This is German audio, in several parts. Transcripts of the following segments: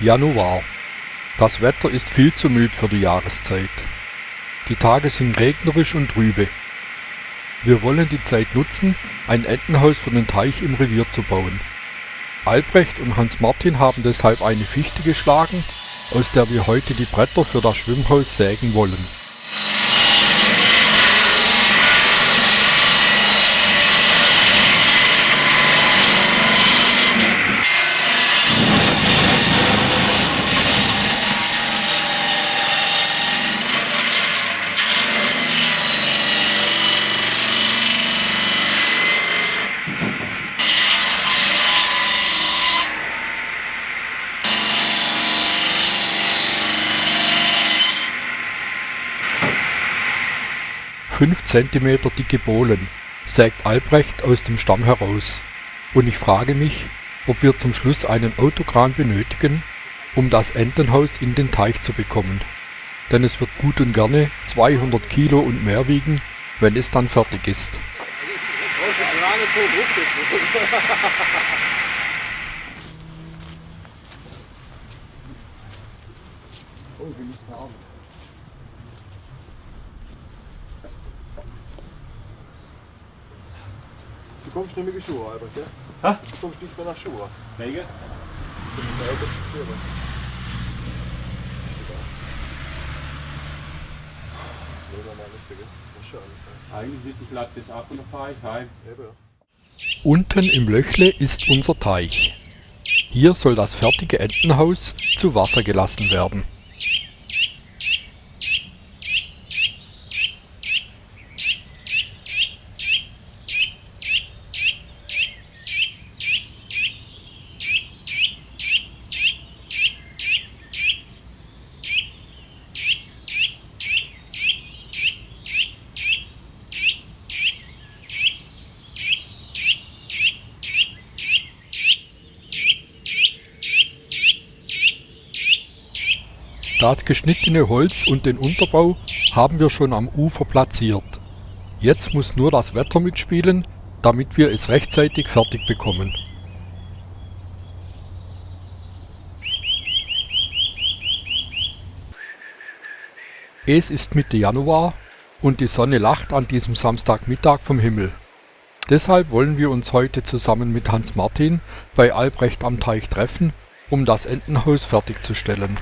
Januar. Das Wetter ist viel zu mild für die Jahreszeit. Die Tage sind regnerisch und trübe. Wir wollen die Zeit nutzen, ein Entenhaus für den Teich im Revier zu bauen. Albrecht und Hans Martin haben deshalb eine Fichte geschlagen, aus der wir heute die Bretter für das Schwimmhaus sägen wollen. 5 cm dicke Bohlen sägt Albrecht aus dem Stamm heraus, und ich frage mich, ob wir zum Schluss einen Autokran benötigen, um das Entenhaus in den Teich zu bekommen, denn es wird gut und gerne 200 Kilo und mehr wiegen, wenn es dann fertig ist. kommst nicht mehr Schuhe, Albert, gell? Hä? Du kommst nicht mehr nach Schuhe. Wegen? Eigentlich wird ich lade das ab und dann fahre ich heim. Unten im Löchle ist unser Teich. Hier soll das fertige Entenhaus zu Wasser gelassen werden. Das geschnittene Holz und den Unterbau haben wir schon am Ufer platziert. Jetzt muss nur das Wetter mitspielen, damit wir es rechtzeitig fertig bekommen. Es ist Mitte Januar und die Sonne lacht an diesem Samstagmittag vom Himmel. Deshalb wollen wir uns heute zusammen mit Hans Martin bei Albrecht am Teich treffen, um das Entenhaus fertigzustellen.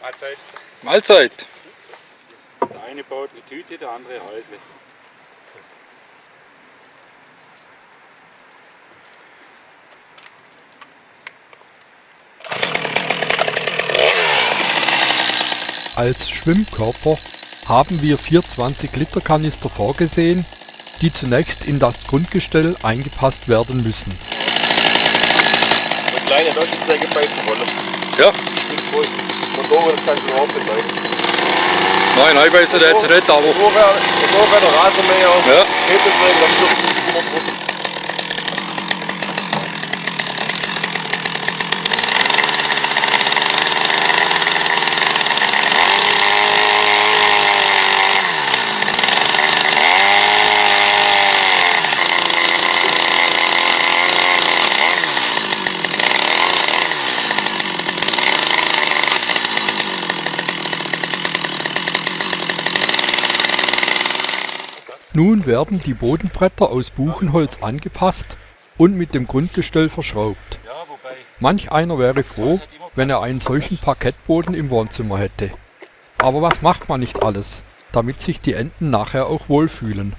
Mahlzeit. Mahlzeit. Der eine baut eine Tüte, der andere Häusle. Als Schwimmkörper haben wir vier 20 Liter Kanister vorgesehen, die zunächst in das Grundgestell eingepasst werden müssen. Eine kleine Leuchtzeige beißen wollen. Ja. Motoren, das kannst du überhaupt nicht leiden. Nein, nein, weiß ich jetzt nicht, aber Da wäre da wär der Rasenmäher. ja. Hebelträger, dann dürfen Nun werden die Bodenbretter aus Buchenholz angepasst und mit dem Grundgestell verschraubt. Manch einer wäre froh, wenn er einen solchen Parkettboden im Wohnzimmer hätte. Aber was macht man nicht alles, damit sich die Enten nachher auch wohlfühlen?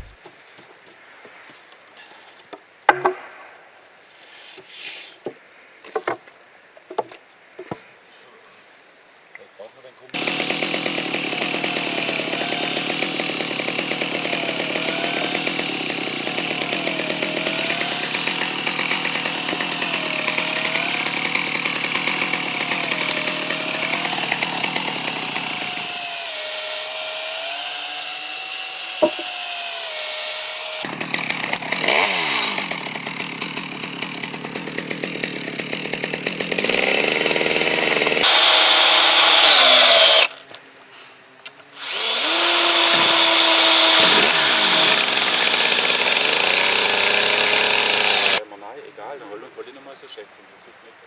wenn wir nein, egal, dann wollen wir nicht mal so checken. Das wird nicht.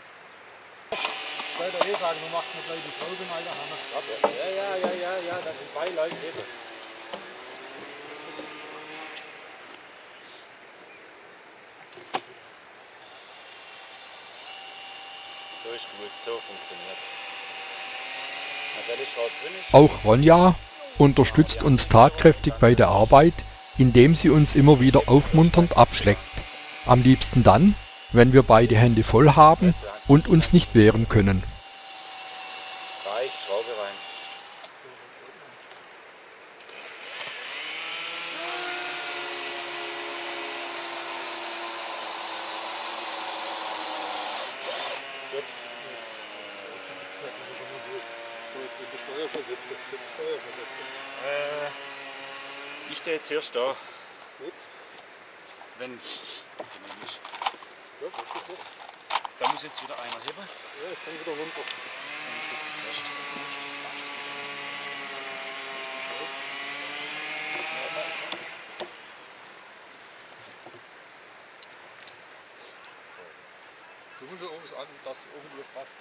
Bei der E-Frage, du machst mir gleich die Folgen, Alter. Hammer. Ja, ja, ja, ja, ja, da sind zwei Leute eben. So ist gut, so funktioniert Also. Auch Ronja unterstützt uns tatkräftig bei der Arbeit, indem sie uns immer wieder aufmunternd abschleckt. Am liebsten dann, wenn wir beide Hände voll haben und uns nicht wehren können. Reicht, Schraube rein. Gut. Äh, ich stehe jetzt erst da. Wenn es genehm ist. Da muss jetzt wieder einer heben. Ja, ich kann wieder runter. Dann fest. Du musst ja irgendwas an, dass irgendwie passt.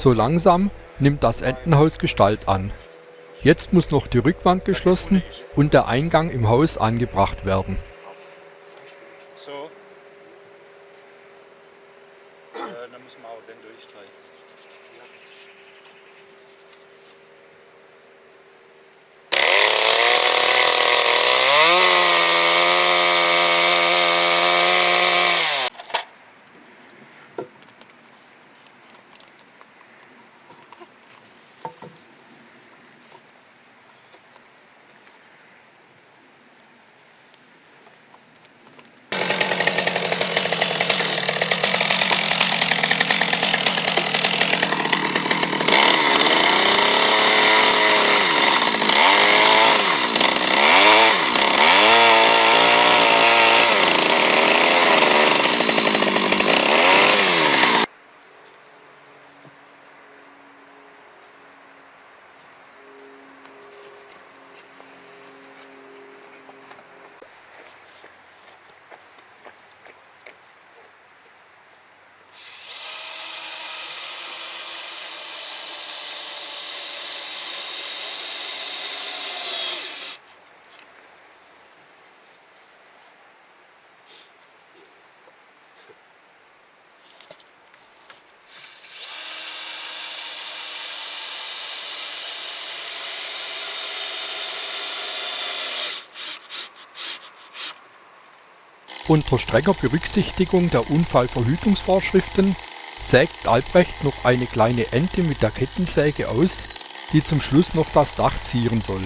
So langsam nimmt das Entenhaus Gestalt an. Jetzt muss noch die Rückwand geschlossen und der Eingang im Haus angebracht werden. Äh, dann müssen wir auch den durchstreichen. Unter strenger Berücksichtigung der Unfallverhütungsvorschriften sägt Albrecht noch eine kleine Ente mit der Kettensäge aus, die zum Schluss noch das Dach zieren soll.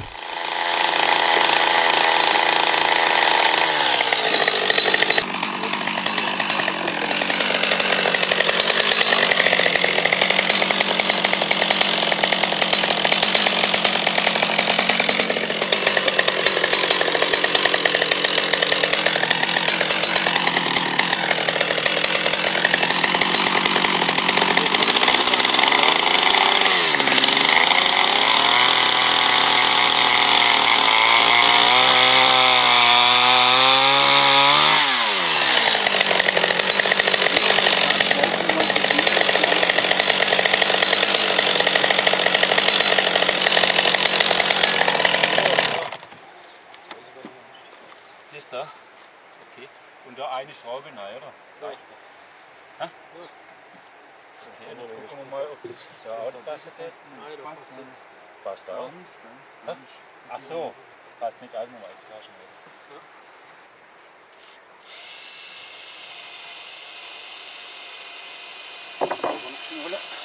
Das da? Okay. Und da eine Schraube rein, oder? Das? Hä? Okay, jetzt gucken wir mal, ob das da auch passt. Nein, da passt nicht. Passt auch. Hä? Ach so, passt nicht auch nochmal extra schnell. Der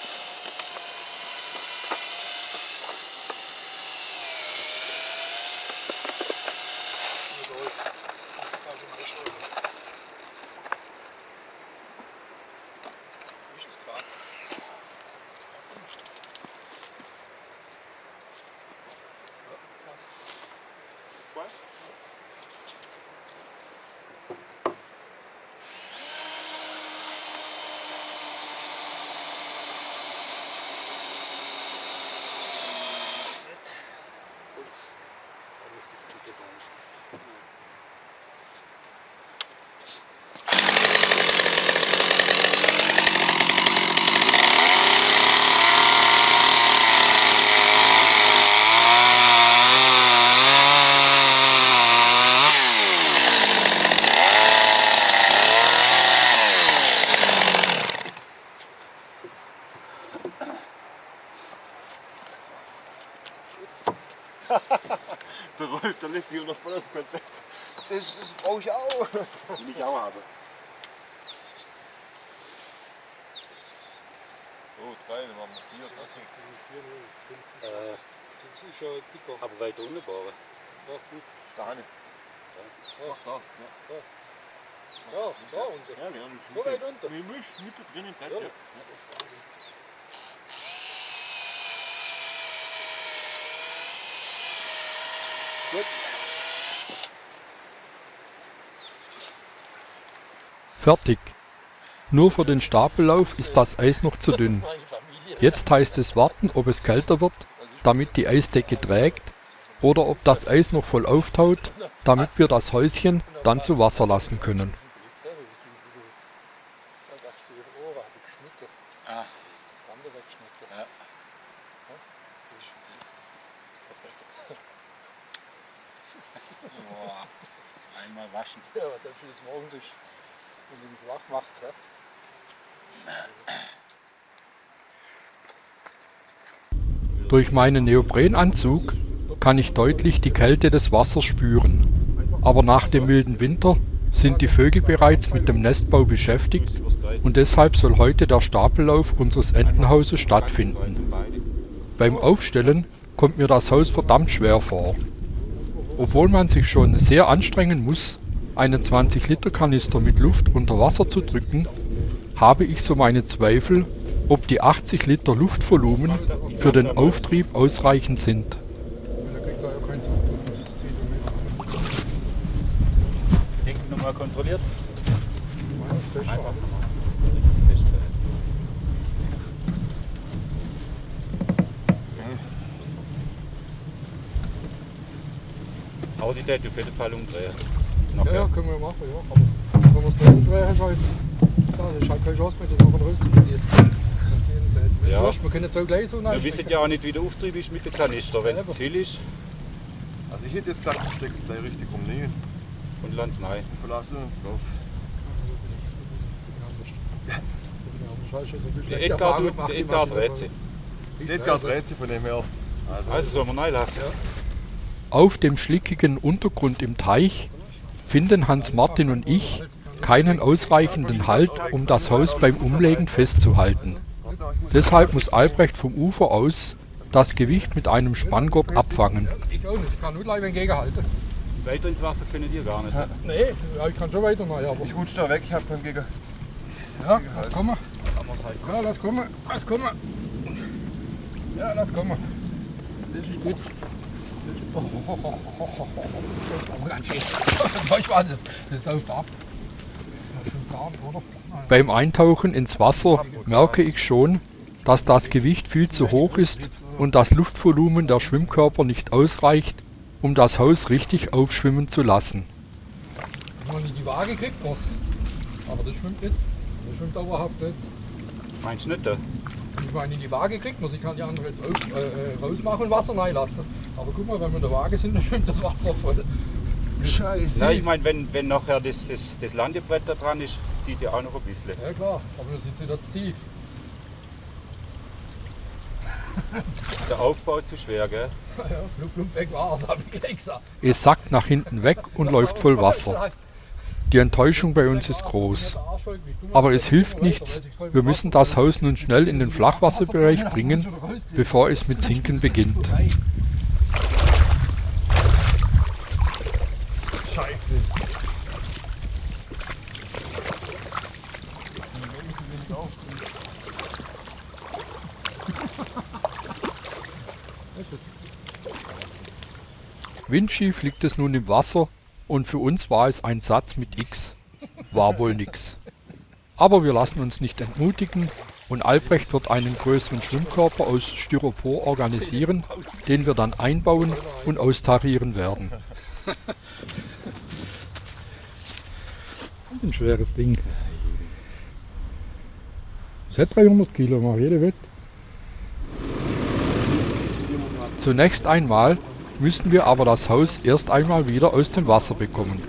Sich noch voll das Konzept. Das, das brauche ich auch. Die ich auch habe. Oh, drei, dann waren wir vier. Äh, Das ist schon dicker. aber weiter unten bauen. Ja, gut. Da Hanne. Ja, Da. Ja, ja, da unten. ja genau. So weit unter. Mit Milch, Mitte drin im Bett. Ja. Ja. Fertig. Nur für den Stapellauf ist das Eis noch zu dünn. Jetzt heißt es warten, ob es kälter wird, damit die Eisdecke trägt, oder ob das Eis noch voll auftaut, damit wir das Häuschen dann zu Wasser lassen können. Ja, wie sind sie da? Da dachte ich, ihre Ohren habe ich geschnitten. Ah. Bande weggeschnitten. Ja. Boah. Einmal waschen. Ja, aber dann fühlt es morgen sich, wenn sie mich wach macht. Ja. Durch meinen Neoprenanzug kann ich deutlich die Kälte des Wassers spüren. Aber nach dem milden Winter sind die Vögel bereits mit dem Nestbau beschäftigt und deshalb soll heute der Stapellauf unseres Entenhauses stattfinden. Beim Aufstellen kommt mir das Haus verdammt schwer vor. Obwohl man sich schon sehr anstrengen muss, einen 20-Liter-Kanister mit Luft unter Wasser zu drücken, habe ich so meine Zweifel, ob die 80 Liter Luftvolumen für den Auftrieb ausreichend sind. Da kriegt ja keinen Zug. Das zieht mit. Hinten nochmal kontrolliert. Einfach. Aber die Date auf jeden Fall umdrehen. Ja, ja, können wir machen, ja. Aber wenn wir es nicht drehen, halt, ja, das ist halt keine Chance mehr, rauszuziehen. Dann ziehen wir das. Ja. Wurscht, Wir können jetzt auch gleich so Wir wissen ja auch nicht, wie der Auftrieb ist mit dem Kanister. Wenn es zu viel ist, Also ich hätte jetzt gesagt, ich stecke gleich richtig rumnähen und lass es rein. und verlassen uns drauf. Der Edgar, du- der Edgar dreht sich. Edgar dreht sich von dem her. Also, Also sollen wir lassen? Auf dem schlickigen Untergrund im Teich finden Hans Martin und ich keinen ausreichenden Halt, um das Haus beim Umlegen festzuhalten. Deshalb muss Albrecht vom Ufer aus das Gewicht mit einem Spanngurt abfangen. Ich auch nicht, ich kann nur gleich entgegenhalten. Weiter ins Wasser können die gar nicht. Nee, ja, ich kann schon weiter mal, aber. Ich rutsche da weg, ich habe keinen Gegner. Ja, lass kommen. Ja, lass kommen. Lass kommen. Ja, lass kommen. Das ist gut. Das ist, oh, oh, oh, oh, oh, oh. Das ist ganz schön. Das, das sauft ab. Das stimmt gar nicht, oder? Beim Eintauchen ins Wasser merke ich schon, dass das Gewicht viel zu hoch ist und das Luftvolumen der Schwimmkörper nicht ausreicht, um das Haus richtig aufschwimmen zu lassen. Wenn man in die Waage kriegt, was? Aber das schwimmt nicht. Das schwimmt dauerhaft nicht. Meinst du nicht? äh? Ich meine, in die Waage kriegt man, ich kann die andere jetzt auf, äh, äh, rausmachen und Wasser reinlassen. Aber guck mal, wenn wir in der Waage sind, dann schwimmt das Wasser voll. Scheiße. Ja, ich meine, wenn, wenn nachher das, das, das Landebrett da dran ist, zieht ja auch noch ein bisschen. Ja klar, aber wir sind wieder zu tief. Der Aufbau zu schwer, gell? Ja, plump, plump weg war's, hab ich gleich gesagt. Es sackt nach hinten weg und läuft voll Wasser. Die Enttäuschung bei uns ist groß. Aber es hilft nichts, wir müssen das Haus nun schnell in den Flachwasserbereich bringen, bevor es mit Sinken beginnt. Scheiße. Windschief liegt es nun im Wasser und für uns war es ein Satz mit X. War wohl nix. Aber wir lassen uns nicht entmutigen und Albrecht wird einen größeren Schwimmkörper aus Styropor organisieren, den wir dann einbauen und austarieren werden. Ein schweres Ding. Das hat 300 Kilo, mach jede Wett. Zunächst einmal müssen wir aber das Haus erst einmal wieder aus dem Wasser bekommen.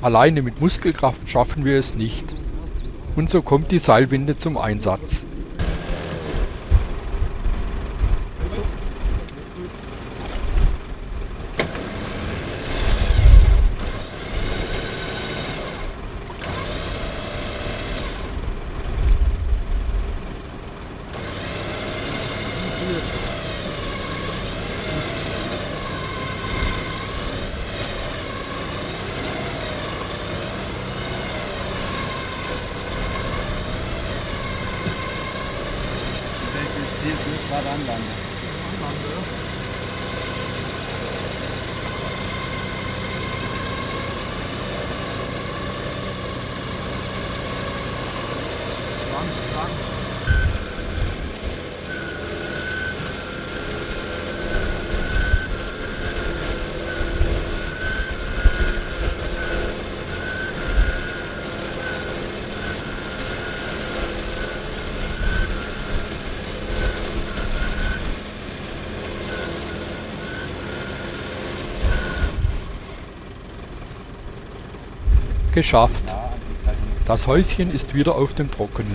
Alleine mit Muskelkraft schaffen wir es nicht. Und so kommt die Seilwinde zum Einsatz. Geschafft. Das Häuschen ist wieder auf dem Trockenen.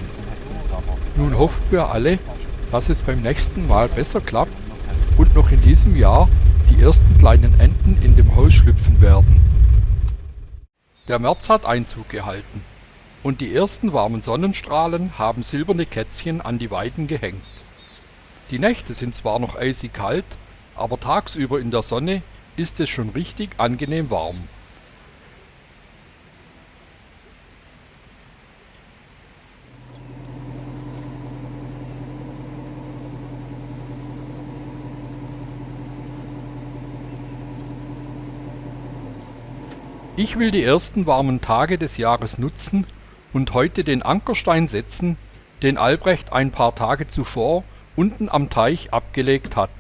Nun hoffen wir alle, dass es beim nächsten Mal besser klappt und noch in diesem Jahr die ersten kleinen Enten in dem Haus schlüpfen werden. Der März hat Einzug gehalten und die ersten warmen Sonnenstrahlen haben silberne Kätzchen an die Weiden gehängt. Die Nächte sind zwar noch eisig kalt, aber tagsüber in der Sonne ist es schon richtig angenehm warm. Ich will die ersten warmen Tage des Jahres nutzen und heute den Ankerstein setzen, den Albrecht ein paar Tage zuvor unten am Teich abgelegt hat.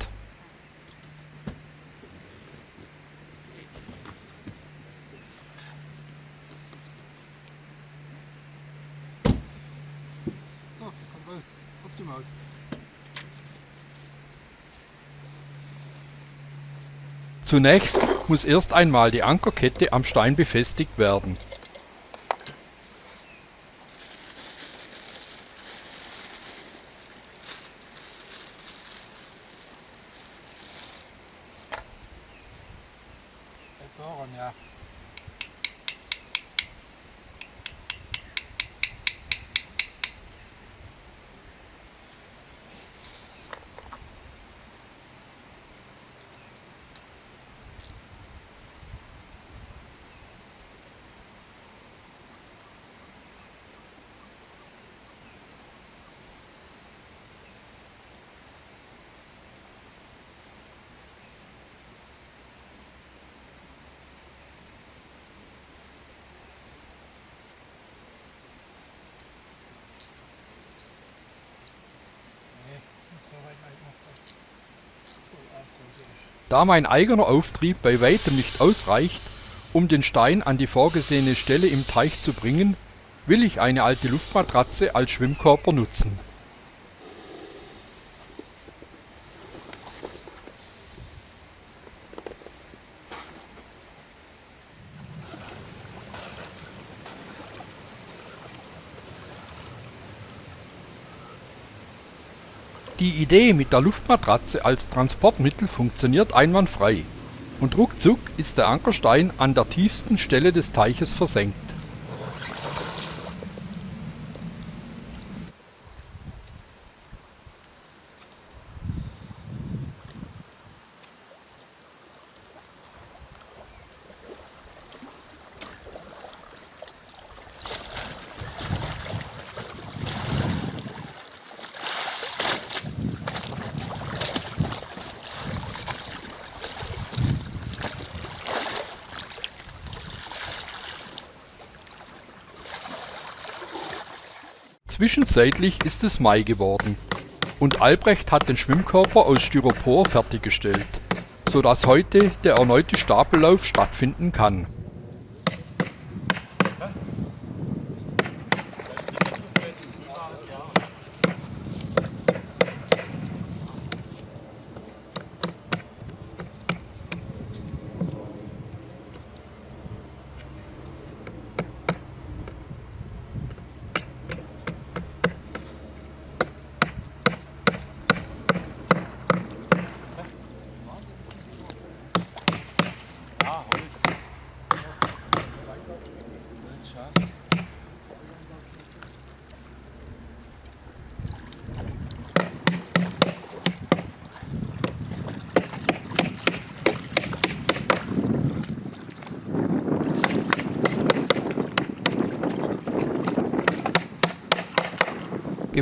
So, komm raus. Auf die Maus. Zunächst muss erst einmal die Ankerkette am Stein befestigt werden. Daran, ja. Da mein eigener Auftrieb bei weitem nicht ausreicht, um den Stein an die vorgesehene Stelle im Teich zu bringen, will ich eine alte Luftmatratze als Schwimmkörper nutzen. Die Idee mit der Luftmatratze als Transportmittel funktioniert einwandfrei und ruckzuck ist der Ankerstein an der tiefsten Stelle des Teiches versenkt. Zwischenzeitlich ist es Mai geworden und Albrecht hat den Schwimmkörper aus Styropor fertiggestellt, sodass heute der erneute Stapellauf stattfinden kann.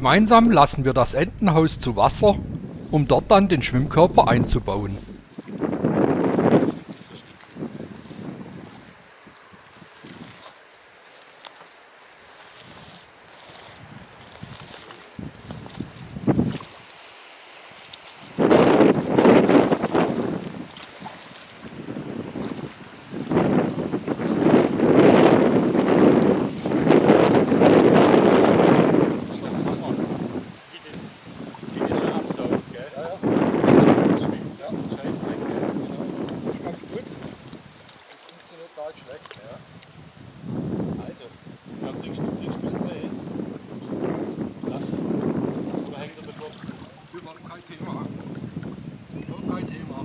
Gemeinsam lassen wir das Entenhaus zu Wasser, um dort dann den Schwimmkörper einzubauen. Wie das, wie das schon absaugt, gell? Ja, ja. Das schwimmt, ja. Scheißdreck, gell? Das ist ganz gut. Das funktioniert gar nicht schlecht. Ja. Also, dann kriegst du, kriegst du das Dreh. Lass ihn. So hängt er davor. Überhaupt kein Thema. Überhaupt kein Thema.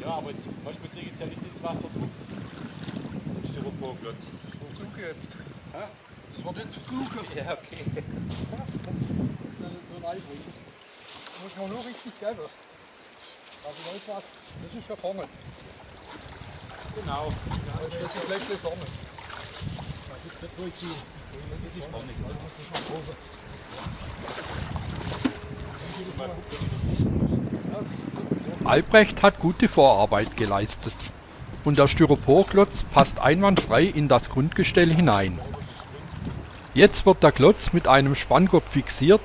Ja, aber jetzt, weißt du, wir kriegen jetzt ja nicht ins Wasser gedrückt. Den Styroporklotz. Das versuche ich jetzt. Hä? Das wird jetzt versuchen. Ja, okay. Dann so ein Einbruch. Muss man nur richtig geben. Also was? Das ist ja vorne. Genau. Das ist die Fläche Sonne. Das ist nicht wohl zu. Das ist vorne. Albrecht hat gute Vorarbeit geleistet und der Styroporklotz passt einwandfrei in das Grundgestell hinein. Jetzt wird der Klotz mit einem Spanngurt fixiert,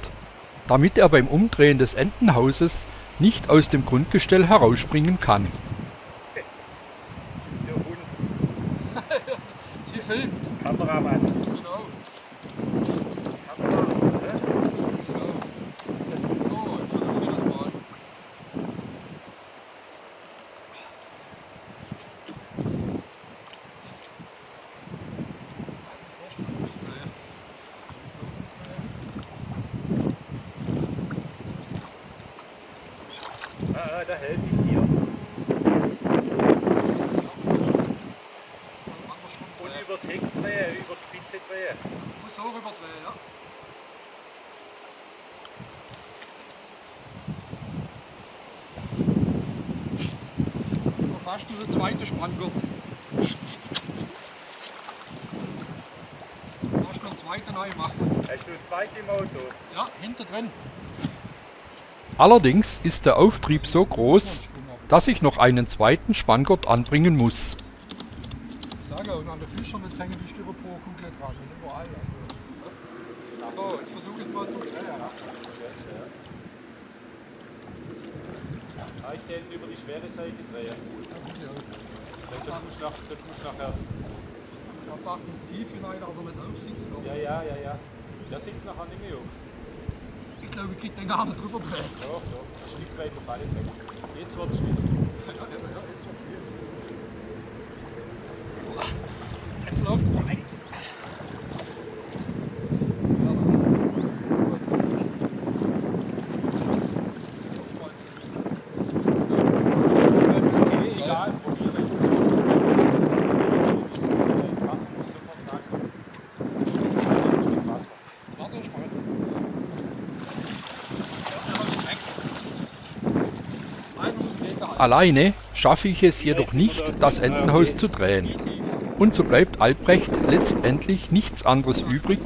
damit er beim Umdrehen des Entenhauses nicht aus dem Grundgestell herausspringen kann. Der Hund. Sie filmt. Kameramann. Genau. Kameramann. ne? genau. So, jetzt versuche ich das mal. Ah, ah, da helfe ich dir. Und übers Heck drehen, über die Spitze drehen. Muss so rüberdrehen, ja. Fast nur der zweite Spanngurt. Fast noch einen zweiten neu machen. Hast du ein zweites im Auto? Ja, hinter drin. Allerdings ist der Auftrieb so groß, dass ich noch einen zweiten Spanngurt anbringen muss. Ich sage, und an der Fischern jetzt hängen die Styroporkugeln dran. Und überall. Also. So, jetzt versuche ich mal zu drehen. Ja. Teichden über die schwere Seite drehen. Sonst musst du du nachher. Da macht ins Tief dass er nicht aufsitzt. Ja, ja, ja, ja. Der sitzt nachher nicht mehr auf. Ich glaube, ich krieg den gar nicht drüber drehen. Doch, doch. Ein Stück weit auf alle Fälle. Jetzt wird es wieder. Jetzt läuft er rein. Okay, egal, probiere. Das Wasser muss sofort sagen. Das Wasser. Warte, ich mal. Einer muss gegenhalten. Alleine schaffe ich es jedoch nicht, das Entenhaus zu drehen. Und so bleibt Albrecht letztendlich nichts anderes übrig,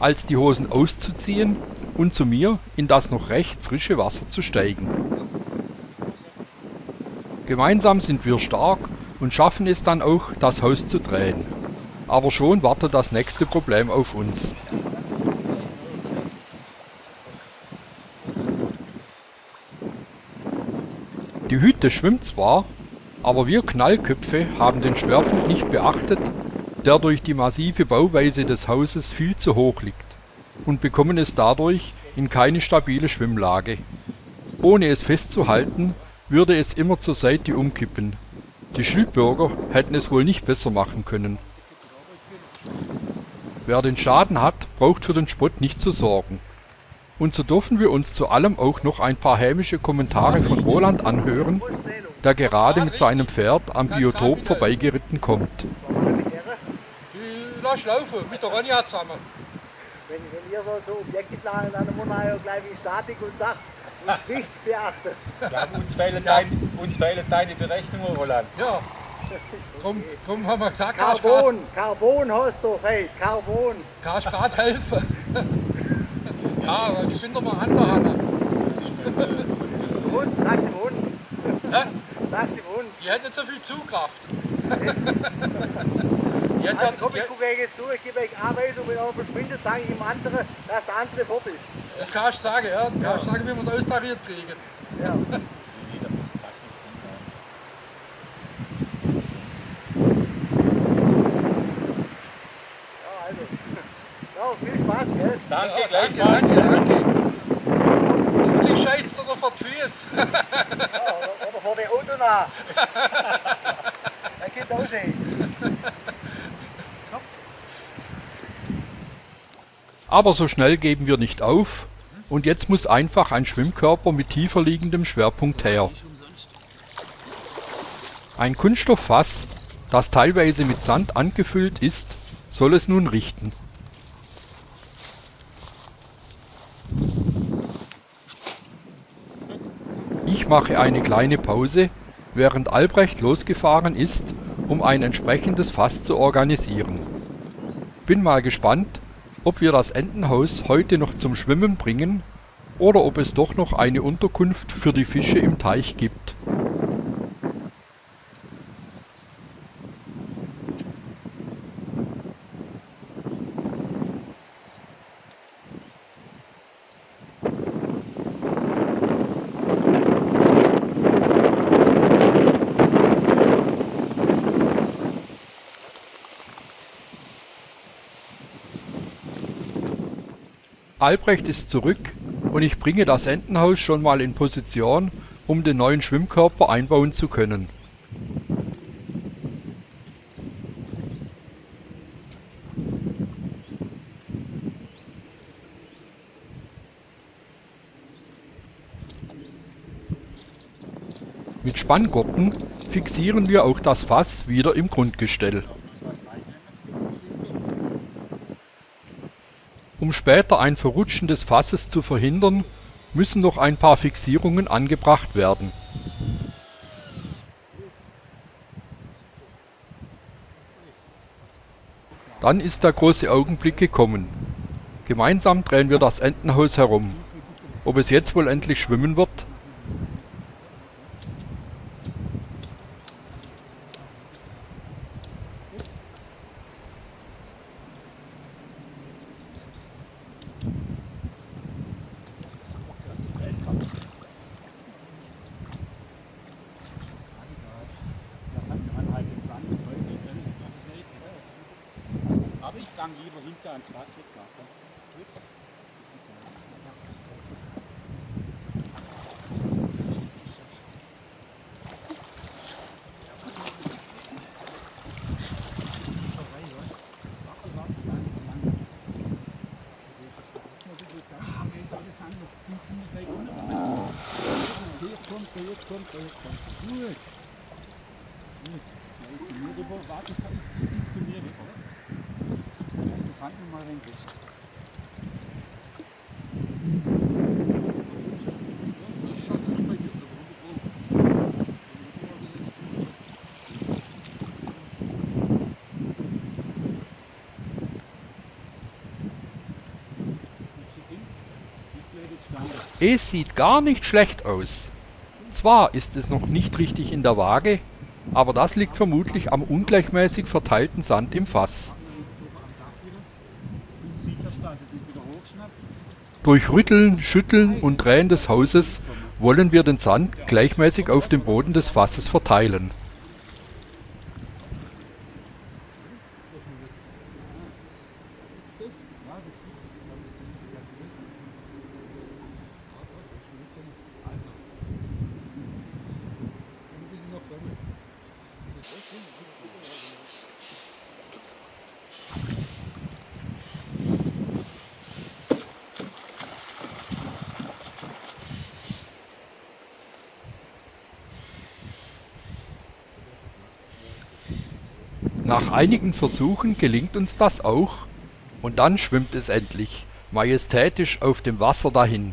als die Hosen auszuziehen und zu mir in das noch recht frische Wasser zu steigen. Gemeinsam sind wir stark und schaffen es dann auch, das Haus zu drehen. Aber schon wartet das nächste Problem auf uns. Die Hütte schwimmt zwar, aber wir Knallköpfe haben den Schwerpunkt nicht beachtet, der durch die massive Bauweise des Hauses viel zu hoch liegt und bekommen es dadurch in keine stabile Schwimmlage. Ohne es festzuhalten, würde es immer zur Seite umkippen. Die Schildbürger hätten es wohl nicht besser machen können. Wer den Schaden hat, braucht für den Spott nicht zu sorgen. Und so dürfen wir uns zu allem auch noch ein paar hämische Kommentare von Roland anhören, der gerade mit seinem Pferd am Biotop vorbeigeritten kommt. Lass laufen, mit der Ronja zusammen. Wenn, wenn ihr so, so Objekte planen, dann muss man ja gleich wie Statik und Sacht und nichts beachten. Ja, uns, fehlen dein, uns fehlen deine Berechnungen, Roland. Ja. Drum, drum haben wir gesagt, Carbon, Carbon hast du, hey, Carbon. kannst gerade helfen. ja, aber ich bin doch mal angehangen. Hund, sag's im Hund. Hä? Sag's im Hund. Die hat nicht so viel Zugkraft. die hat Also komm, ich gucke euch jetzt zu, ich gebe euch Anweisung, wenn einer verschwindet, sage ich dem anderen, dass der andere fort ist. das kannst du sagen, ja. Du kannst sagen, wie wir es austariert kriegen. Ja, also. Ja, viel Spaß, gell? Danke, Ja, danke, gleichfalls. danke, danke. Hoffentlich scheißt er noch vor die Füße. Ja, oder, oder vor der Auto nach. Er geht aussehen. Aber so schnell geben wir nicht auf und jetzt muss einfach ein Schwimmkörper mit tiefer liegendem Schwerpunkt her. Ein Kunststofffass, das teilweise mit Sand angefüllt ist, soll es nun richten. Mache eine kleine Pause, während Albrecht losgefahren ist, um ein entsprechendes Fass zu organisieren. Bin mal gespannt, ob wir das Entenhaus heute noch zum Schwimmen bringen oder ob es doch noch eine Unterkunft für die Fische im Teich gibt. Albrecht ist zurück und ich bringe das Entenhaus schon mal in Position, um den neuen Schwimmkörper einbauen zu können. Mit Spanngurten fixieren wir auch das Fass wieder im Grundgestell. Um später ein Verrutschen des Fasses zu verhindern, müssen noch ein paar Fixierungen angebracht werden. Dann ist der große Augenblick gekommen. Gemeinsam drehen wir das Entenhaus herum. Ob es jetzt wohl endlich schwimmen wird? Lieber hinter ans Wasser. Klar, komm. Jetzt kommt er, jetzt kommt er, jetzt kommt er. Gut. Gut. Ja, jetzt zu mir rüber. Warte, ich, ich zieh's zu mir rüber. Lass das Hand noch mal rein. Es sieht gar nicht schlecht aus. Zwar ist es noch nicht richtig in der Waage, aber das liegt vermutlich am ungleichmäßig verteilten Sand im Fass. Durch Rütteln, Schütteln und Drehen des Hauses wollen wir den Sand gleichmäßig auf dem Boden des Fasses verteilen. Nach einigen Versuchen gelingt uns das auch und dann schwimmt es endlich, majestätisch auf dem Wasser dahin.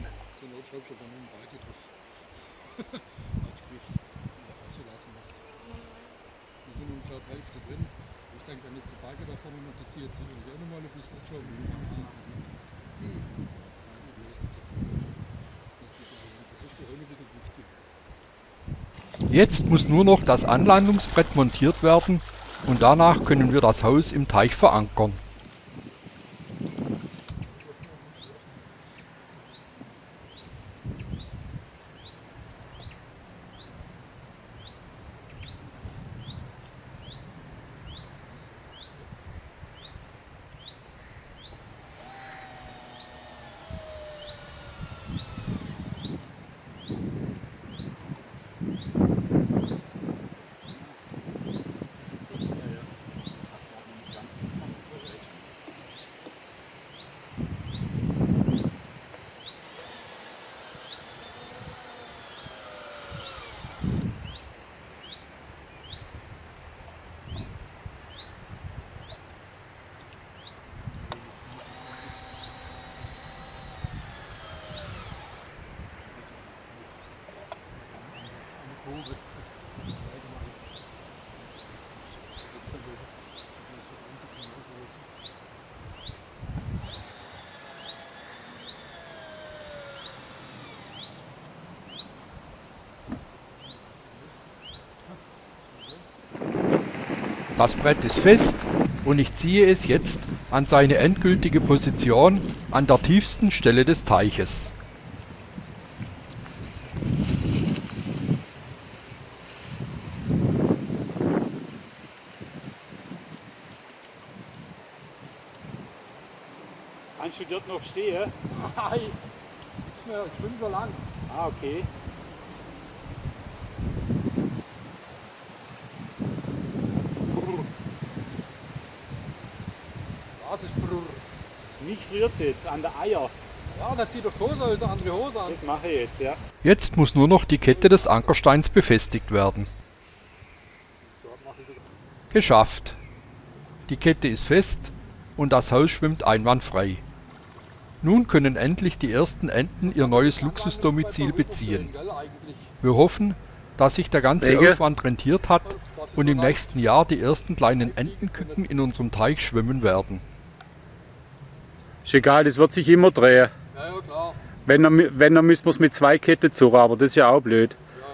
Jetzt muss nur noch das Anlandungsbrett montiert werden und danach können wir das Haus im Teich verankern. Das Brett ist fest und ich ziehe es jetzt an seine endgültige Position an der tiefsten Stelle des Teiches. Kannst du dort noch stehen? Nein, ich schwimme so lang. Ah, okay. Was ist brrr? Mich friert jetzt an der Eier. Ja, dann zieh doch Hose eine andere Hose an. Das mache ich jetzt, ja. Jetzt muss nur noch die Kette des Ankersteins befestigt werden. Geschafft. Die Kette ist fest und das Haus schwimmt einwandfrei. Nun können endlich die ersten Enten ihr neues Luxusdomizil beziehen. Wir hoffen, dass sich der ganze Wege? Aufwand rentiert hat und im nächsten Jahr die ersten kleinen Entenküken in unserem Teich schwimmen werden. Ist egal, das wird sich immer drehen. Ja, ja, klar. Wenn er, wenn er müssen wir es mit zwei Ketten suchen, aber das ist ja auch blöd. Dann.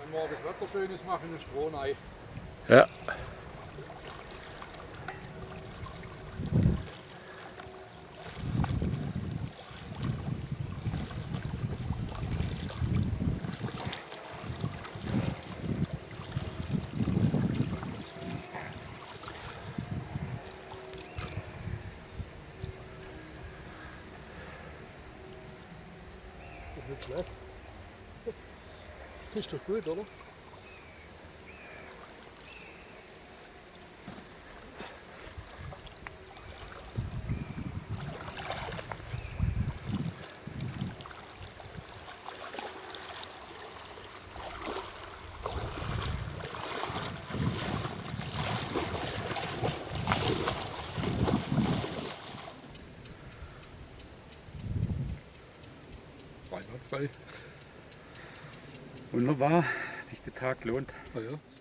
Wenn morgen das Wetter schön ist, machen wir Stroh rein. Ja. doch nicht schlecht. Das ist doch gut, oder? Einwandfrei. Wunderbar, sich der Tag lohnt. Ah ja, ist